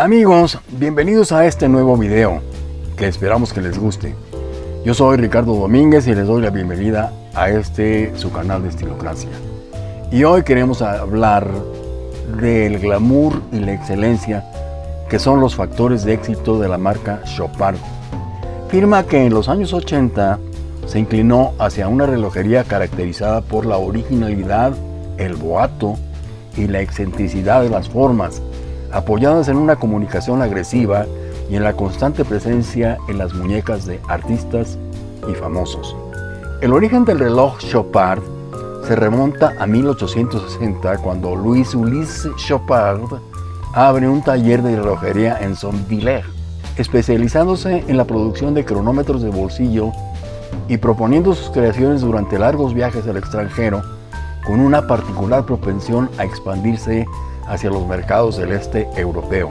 Amigos, bienvenidos a este nuevo video, que esperamos que les guste. Yo soy Ricardo Domínguez y les doy la bienvenida a este su canal de Estilocracia. Y hoy queremos hablar del glamour y la excelencia que son los factores de éxito de la marca Chopard. Firma que en los años 80 se inclinó hacia una relojería caracterizada por la originalidad, el boato y la excentricidad de las formas, apoyadas en una comunicación agresiva y en la constante presencia en las muñecas de artistas y famosos. El origen del reloj Chopard se remonta a 1860 cuando Louis Ulysse Chopard abre un taller de relojería en Sonvillers, especializándose en la producción de cronómetros de bolsillo y proponiendo sus creaciones durante largos viajes al extranjero con una particular propensión a expandirse hacia los mercados del este europeo.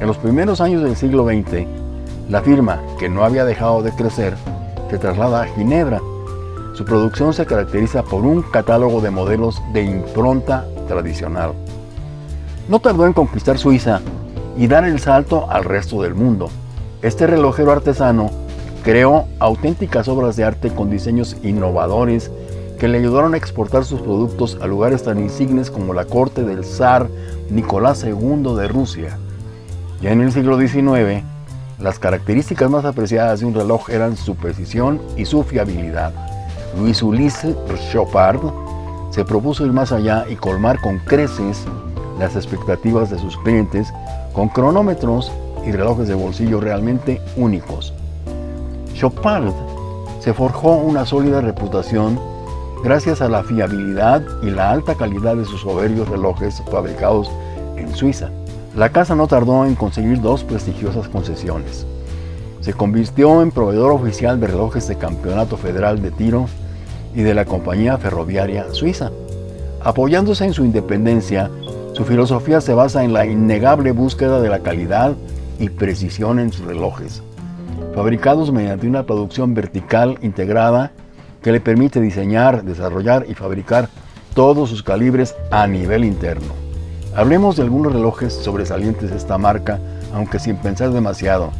En los primeros años del siglo XX, la firma, que no había dejado de crecer, se traslada a Ginebra. Su producción se caracteriza por un catálogo de modelos de impronta tradicional. No tardó en conquistar Suiza y dar el salto al resto del mundo. Este relojero artesano creó auténticas obras de arte con diseños innovadores que le ayudaron a exportar sus productos a lugares tan insignes como la corte del zar Nicolás II de Rusia. Ya en el siglo XIX, las características más apreciadas de un reloj eran su precisión y su fiabilidad. Luis Ulysse Chopard se propuso ir más allá y colmar con creces las expectativas de sus clientes con cronómetros y relojes de bolsillo realmente únicos. Chopard se forjó una sólida reputación gracias a la fiabilidad y la alta calidad de sus soberbios relojes fabricados en Suiza. La casa no tardó en conseguir dos prestigiosas concesiones. Se convirtió en proveedor oficial de relojes de Campeonato Federal de Tiro y de la Compañía Ferroviaria Suiza. Apoyándose en su independencia, su filosofía se basa en la innegable búsqueda de la calidad y precisión en sus relojes, fabricados mediante una producción vertical integrada que le permite diseñar, desarrollar y fabricar todos sus calibres a nivel interno. Hablemos de algunos relojes sobresalientes de esta marca, aunque sin pensar demasiado,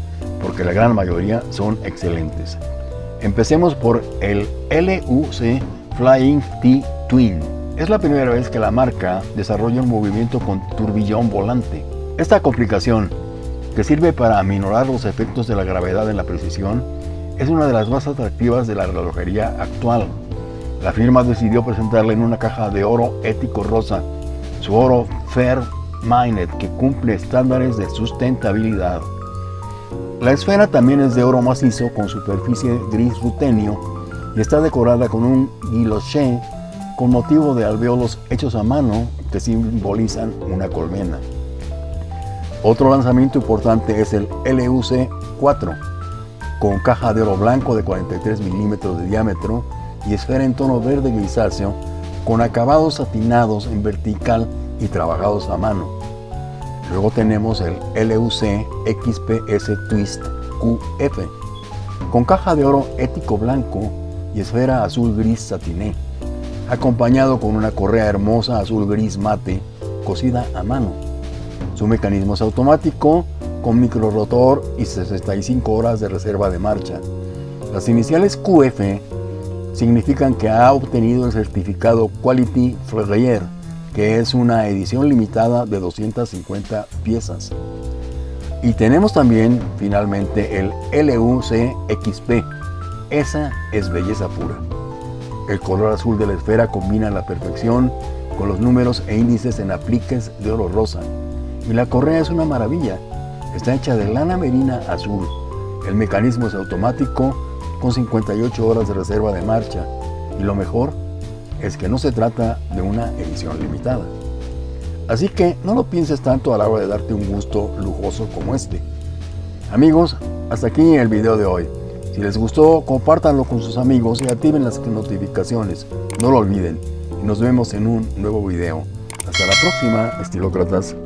porque la gran mayoría son excelentes. Empecemos por el LUC Flying T Twin. Es la primera vez que la marca desarrolla un movimiento con turbillón volante. Esta complicación, que sirve para aminorar los efectos de la gravedad en la precisión, es una de las más atractivas de la relojería actual. La firma decidió presentarla en una caja de oro ético rosa, su oro Fair Minded, que cumple estándares de sustentabilidad. La esfera también es de oro macizo con superficie gris rutenio y está decorada con un guilloché con motivo de alveolos hechos a mano que simbolizan una colmena. Otro lanzamiento importante es el LUC-4, con caja de oro blanco de 43 milímetros de diámetro y esfera en tono verde grisáceo, con acabados satinados en vertical y trabajados a mano. Luego tenemos el LUC XPS Twist QF, con caja de oro ético blanco y esfera azul gris satiné acompañado con una correa hermosa azul gris mate cosida a mano. Su mecanismo es automático con micro rotor y 65 horas de reserva de marcha. Las iniciales QF significan que ha obtenido el certificado Quality Ferrier, que es una edición limitada de 250 piezas. Y tenemos también finalmente el LUC XP. Esa es belleza pura. El color azul de la esfera combina la perfección con los números e índices en apliques de oro rosa. Y la correa es una maravilla. Está hecha de lana merina azul. El mecanismo es automático con 58 horas de reserva de marcha. Y lo mejor es que no se trata de una edición limitada. Así que no lo pienses tanto a la hora de darte un gusto lujoso como este. Amigos, hasta aquí el video de hoy. Si les gustó, compártanlo con sus amigos y activen las notificaciones. No lo olviden. Y nos vemos en un nuevo video. Hasta la próxima, estilócratas.